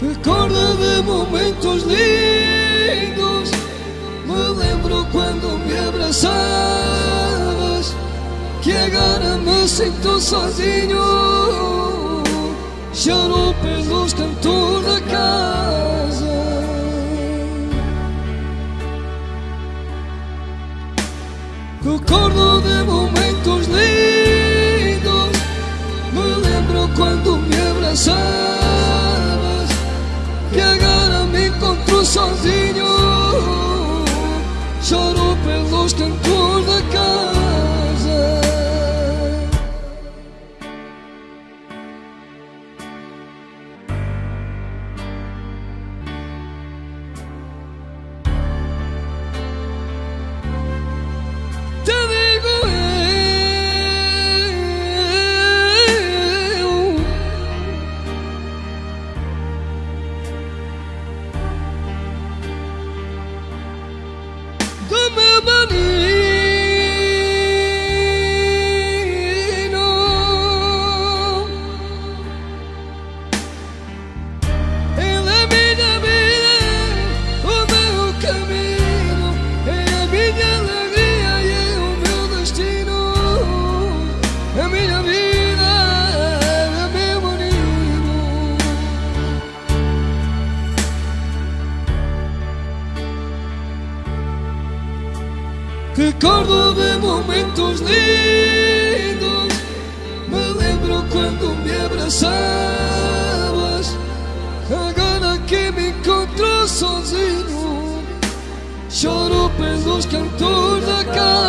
Recordo de momentos lindos. Me lembro quando me abraçavas Que agora me sinto sozinho. Choro pelos cantos da casa. Recordo de momentos lindos. Me lembro quando me abraçavas pelos remember me. Recordo de momentos lindos. Me lembro quando me abraçavas. Agora que me encontro sozinho. Choro pelos cantos da casa